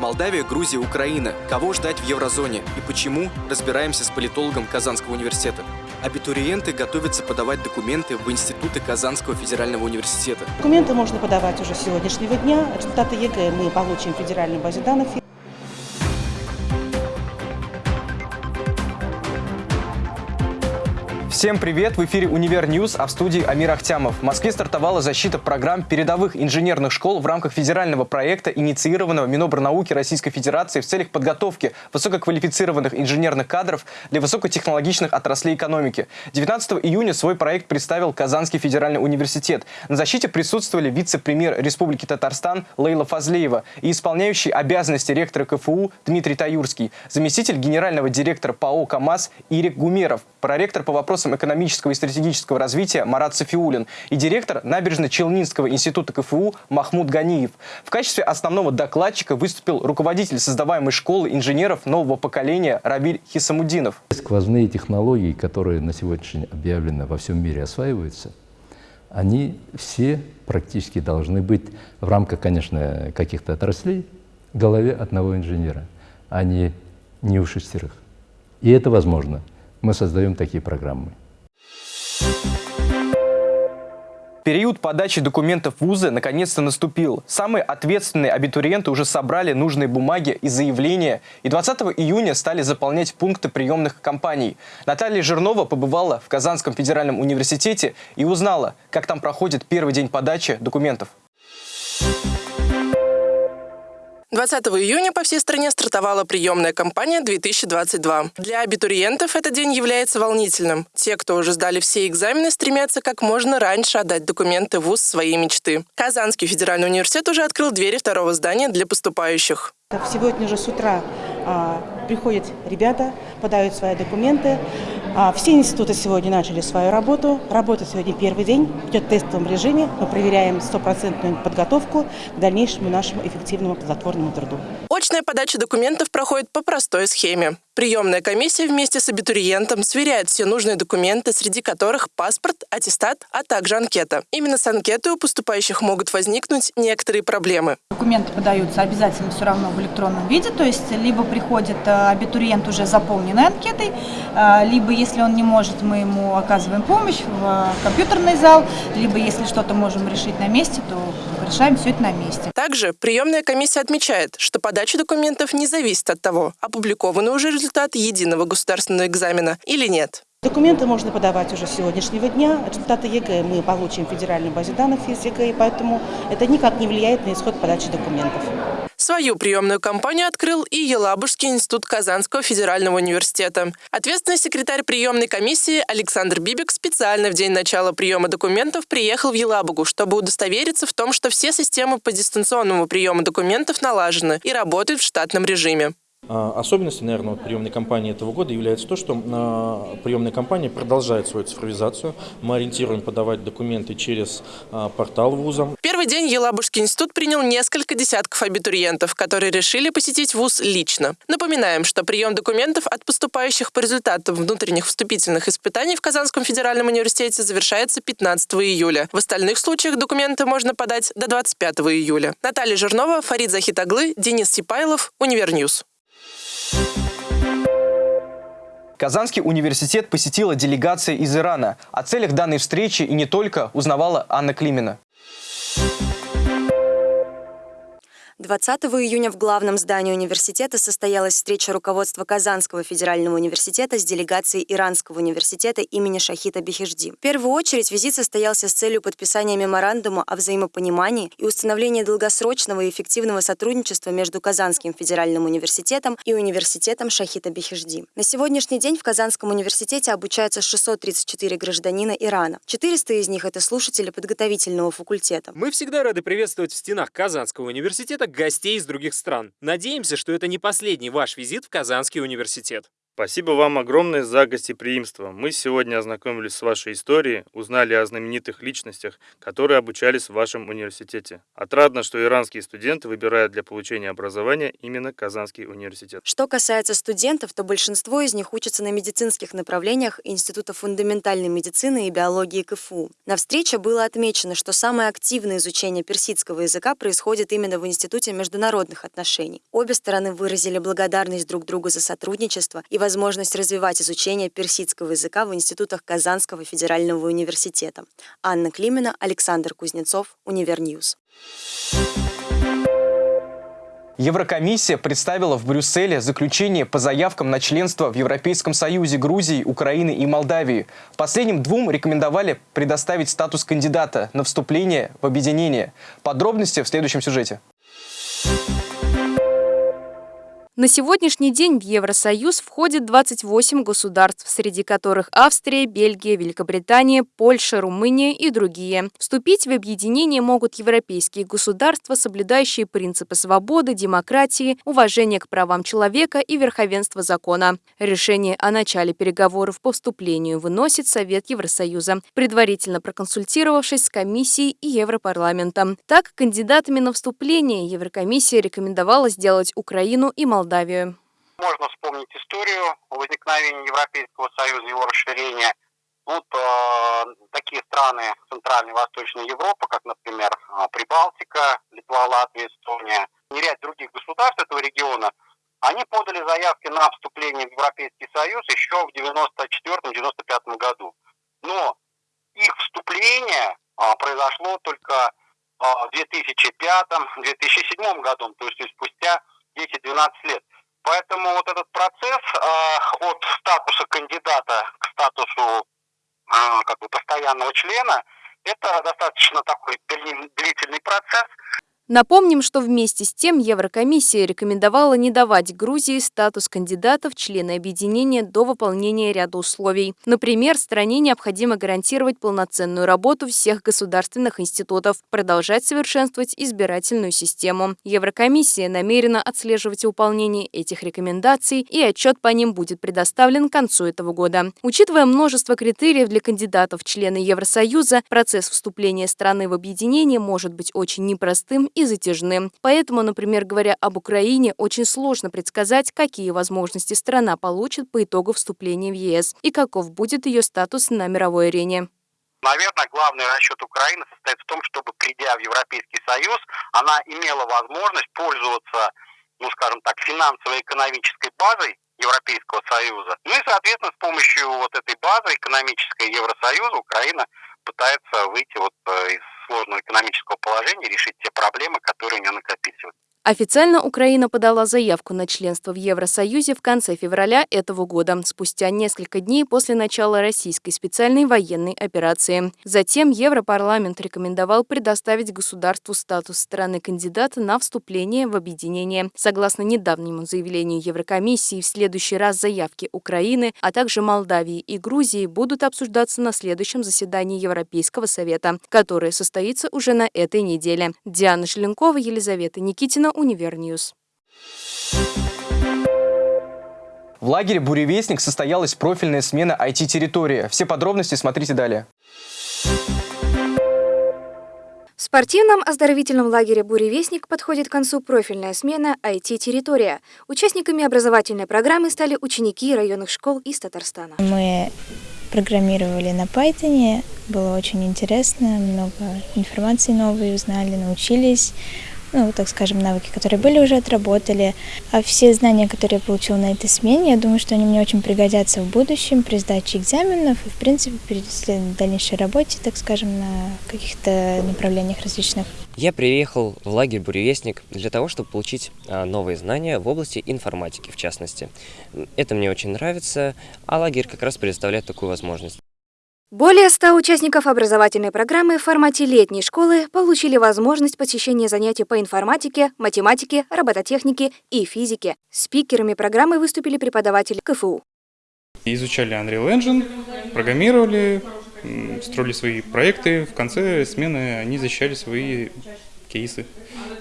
Молдавия, Грузия, Украина. Кого ждать в еврозоне и почему, разбираемся с политологом Казанского университета. Абитуриенты готовятся подавать документы в институты Казанского федерального университета. Документы можно подавать уже с сегодняшнего дня. Результаты ЕГЭ мы получим в федеральной базе данных. Всем привет! В эфире «Univer News», а в студии Амир Ахтямов. В Москве стартовала защита программ передовых инженерных школ в рамках федерального проекта, инициированного Минобрнауки Российской Федерации в целях подготовки высококвалифицированных инженерных кадров для высокотехнологичных отраслей экономики. 19 июня свой проект представил Казанский федеральный университет. На защите присутствовали вице-премьер Республики Татарстан Лейла Фазлеева и исполняющий обязанности ректора КФУ Дмитрий Таюрский, заместитель генерального директора ПАО КАМАЗ Ирик Гумеров, проректор по вопросам вопросам экономического и стратегического развития Марат Софиулин и директор Набережно-Челнинского института КФУ Махмуд Ганиев. В качестве основного докладчика выступил руководитель создаваемой школы инженеров нового поколения Рабиль Хисамудинов. Сквозные технологии, которые на сегодняшний день объявлено во всем мире осваиваются, они все практически должны быть в рамках, конечно, каких-то отраслей в голове одного инженера, а не, не у шестерых. И это возможно. Мы создаем такие программы. Период подачи документов в ВУЗы наконец-то наступил. Самые ответственные абитуриенты уже собрали нужные бумаги и заявления, и 20 июня стали заполнять пункты приемных компаний. Наталья Жирнова побывала в Казанском федеральном университете и узнала, как там проходит первый день подачи документов. 20 июня по всей стране стартовала приемная кампания 2022. Для абитуриентов этот день является волнительным. Те, кто уже сдали все экзамены, стремятся как можно раньше отдать документы в ВУЗ своей мечты. Казанский федеральный университет уже открыл двери второго здания для поступающих. Сегодня же с утра а, приходят ребята, подают свои документы. А, все институты сегодня начали свою работу. Работа сегодня первый день, идет в тестовом режиме. Мы проверяем стопроцентную подготовку к дальнейшему нашему эффективному плодотворному труду. Очная подача документов проходит по простой схеме. Приемная комиссия вместе с абитуриентом сверяет все нужные документы, среди которых паспорт, аттестат, а также анкета. Именно с анкетой у поступающих могут возникнуть некоторые проблемы. Документы подаются обязательно все равно в электронном виде, то есть либо приходит э, абитуриент уже заполненной анкетой, э, либо если он не может, мы ему оказываем помощь в э, компьютерный зал, либо если что-то можем решить на месте, то решаем все это на месте. Также приемная комиссия отмечает, что подача документов не зависит от того, опубликованы уже результаты единого государственного экзамена или нет. Документы можно подавать уже с сегодняшнего дня. Результаты ЕГЭ мы получим в федеральной базе данных из ЕГЭ, и поэтому это никак не влияет на исход подачи документов. Свою приемную кампанию открыл и Елабужский институт Казанского федерального университета. Ответственный секретарь приемной комиссии Александр Бибик специально в день начала приема документов приехал в Елабугу, чтобы удостовериться в том, что все системы по дистанционному приему документов налажены и работают в штатном режиме. А, особенностью, наверное, приемной кампании этого года является то, что а, приемная кампания продолжает свою цифровизацию. Мы ориентируем подавать документы через а, портал вуза. Первый день Елабужский институт принял несколько десятков абитуриентов, которые решили посетить вуз лично. Напоминаем, что прием документов от поступающих по результатам внутренних вступительных испытаний в Казанском федеральном университете завершается 15 июля. В остальных случаях документы можно подать до 25 июля. Наталья Жирнова, Фарид Захитаглы, Денис Сипайлов, Univer News. Казанский университет посетила делегация из Ирана. О целях данной встречи и не только узнавала Анна Климина. 20 июня в главном здании университета состоялась встреча руководства Казанского федерального университета с делегацией Иранского университета имени Шахита Бехежди. В первую очередь визит состоялся с целью подписания меморандума о взаимопонимании и установления долгосрочного и эффективного сотрудничества между Казанским федеральным университетом и университетом Шахита Бехежди. На сегодняшний день в Казанском университете обучаются 634 гражданина Ирана. 400 из них – это слушатели подготовительного факультета. Мы всегда рады приветствовать в стенах Казанского университета гостей из других стран. Надеемся, что это не последний ваш визит в Казанский университет. Спасибо вам огромное за гостеприимство. Мы сегодня ознакомились с вашей историей, узнали о знаменитых личностях, которые обучались в вашем университете. Отрадно, что иранские студенты выбирают для получения образования именно Казанский университет. Что касается студентов, то большинство из них учатся на медицинских направлениях Института фундаментальной медицины и биологии КФУ. На встрече было отмечено, что самое активное изучение персидского языка происходит именно в Институте международных отношений. Обе стороны выразили благодарность друг другу за сотрудничество и возможность развивать изучение персидского языка в институтах Казанского федерального университета. Анна Климина, Александр Кузнецов, Универньюз. Еврокомиссия представила в Брюсселе заключение по заявкам на членство в Европейском Союзе Грузии, Украины и Молдавии. Последним двум рекомендовали предоставить статус кандидата на вступление в объединение. Подробности в следующем сюжете. На сегодняшний день в Евросоюз входит 28 государств, среди которых Австрия, Бельгия, Великобритания, Польша, Румыния и другие. Вступить в объединение могут европейские государства, соблюдающие принципы свободы, демократии, уважения к правам человека и верховенства закона. Решение о начале переговоров по вступлению выносит Совет Евросоюза, предварительно проконсультировавшись с Комиссией и Европарламентом. Так, кандидатами на вступление Еврокомиссия рекомендовала сделать Украину и Молдавию. Молдавию. Можно вспомнить историю возникновения Европейского Союза, его расширения. Вот э, такие страны Центральной и Восточной Европы, как, например, э, Прибалтика, Литва, Латвия, Эстония, и ряд других государств этого региона, они подали заявки на вступление в Европейский Союз еще в 1994-1995 году. Но их вступление а, произошло только а, в 2005-2007 году, то есть спустя 10-12 лет. Поэтому вот этот процесс э, от статуса кандидата к статусу э, как бы постоянного члена, это достаточно такой длительный процесс. Напомним, что вместе с тем Еврокомиссия рекомендовала не давать Грузии статус кандидата в члены объединения до выполнения ряда условий. Например, стране необходимо гарантировать полноценную работу всех государственных институтов, продолжать совершенствовать избирательную систему. Еврокомиссия намерена отслеживать выполнение этих рекомендаций, и отчет по ним будет предоставлен к концу этого года. Учитывая множество критериев для кандидатов в члены Евросоюза, процесс вступления страны в объединение может быть очень непростым и затяжным. Поэтому, например, говоря об Украине, очень сложно предсказать, какие возможности страна получит по итогу вступления в ЕС и каков будет ее статус на мировой арене. Наверное, главный расчет Украины состоит в том, чтобы, придя в Европейский Союз, она имела возможность пользоваться, ну, скажем так, финансово-экономической базой Европейского Союза. Ну и, соответственно, с помощью вот этой базы экономической Евросоюза Украина пытается выйти вот э, из сложного экономического положения, решить те проблемы, которые у нее накопились. Официально Украина подала заявку на членство в Евросоюзе в конце февраля этого года, спустя несколько дней после начала российской специальной военной операции. Затем Европарламент рекомендовал предоставить государству статус страны-кандидата на вступление в объединение. Согласно недавнему заявлению Еврокомиссии, в следующий раз заявки Украины, а также Молдавии и Грузии будут обсуждаться на следующем заседании Европейского совета, которое состоится уже на этой неделе. Диана Шеленкова, Елизавета Никитина, Универньюз. В лагере «Буревестник» состоялась профильная смена IT-территории. Все подробности смотрите далее. В спортивном оздоровительном лагере «Буревестник» подходит к концу профильная смена IT-территория. Участниками образовательной программы стали ученики районных школ из Татарстана. Мы программировали на Python, было очень интересно, много информации новой узнали, научились ну, так скажем, навыки, которые были, уже отработали. А все знания, которые я получила на этой смене, я думаю, что они мне очень пригодятся в будущем при сдаче экзаменов и, в принципе, при дальнейшей работе, так скажем, на каких-то направлениях различных. Я приехал в лагерь «Буревестник» для того, чтобы получить а, новые знания в области информатики, в частности. Это мне очень нравится, а лагерь как раз предоставляет такую возможность. Более 100 участников образовательной программы в формате летней школы получили возможность посещения занятий по информатике, математике, робототехнике и физике. Спикерами программы выступили преподаватели КФУ. Изучали Unreal Engine, программировали, строили свои проекты. В конце смены они защищали свои кейсы,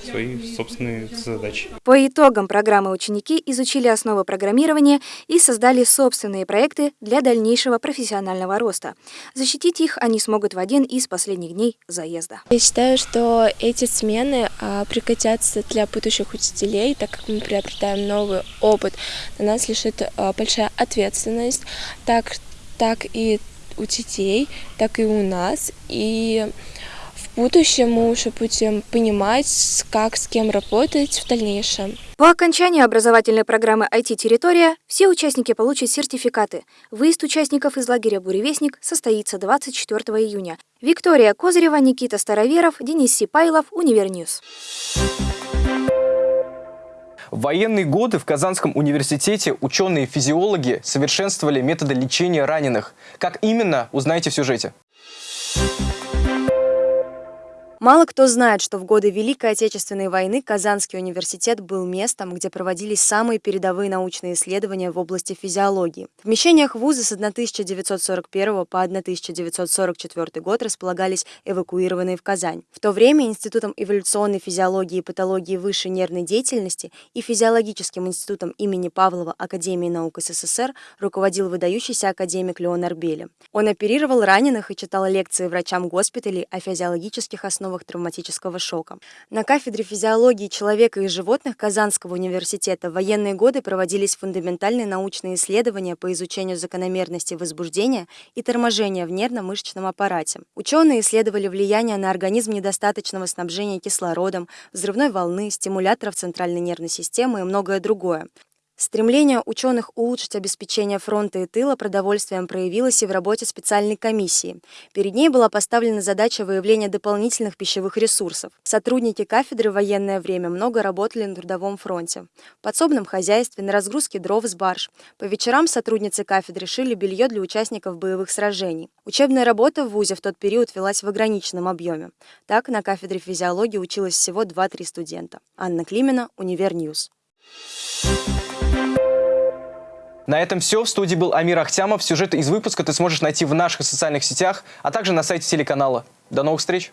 свои собственные задачи. По итогам программы ученики изучили основы программирования и создали собственные проекты для дальнейшего профессионального роста. Защитить их они смогут в один из последних дней заезда. Я считаю, что эти смены а, пригодятся для будущих учителей, так как мы приобретаем новый опыт. На нас лежит а, большая ответственность, так, так и у детей, так и у нас. И в будущем мы уже будем понимать, как с кем работать в дальнейшем. По окончании образовательной программы IT-территория все участники получат сертификаты. Выезд участников из лагеря «Буревестник» состоится 24 июня. Виктория Козырева, Никита Староверов, Денис Сипайлов, Универньюз. В военные годы в Казанском университете ученые-физиологи совершенствовали методы лечения раненых. Как именно, узнаете в сюжете. Мало кто знает, что в годы Великой Отечественной войны Казанский университет был местом, где проводились самые передовые научные исследования в области физиологии. В помещениях вуза с 1941 по 1944 год располагались эвакуированные в Казань. В то время Институтом эволюционной физиологии и патологии высшей нервной деятельности и Физиологическим институтом имени Павлова Академии наук СССР руководил выдающийся академик Леон Арбели. Он оперировал раненых и читал лекции врачам госпиталей о физиологических основах основах травматического шока. На кафедре физиологии человека и животных Казанского университета в военные годы проводились фундаментальные научные исследования по изучению закономерности возбуждения и торможения в нервно-мышечном аппарате. Ученые исследовали влияние на организм недостаточного снабжения кислородом, взрывной волны, стимуляторов центральной нервной системы и многое другое. Стремление ученых улучшить обеспечение фронта и тыла продовольствием проявилось и в работе специальной комиссии. Перед ней была поставлена задача выявления дополнительных пищевых ресурсов. Сотрудники кафедры в военное время много работали на трудовом фронте. В подсобном хозяйстве, на разгрузке дров с барж. По вечерам сотрудницы кафедры шили белье для участников боевых сражений. Учебная работа в ВУЗе в тот период велась в ограниченном объеме. Так, на кафедре физиологии училось всего 2-3 студента. Анна Климина, Универньюз. На этом все. В студии был Амир Ахтямов. Сюжет из выпуска ты сможешь найти в наших социальных сетях, а также на сайте телеканала. До новых встреч!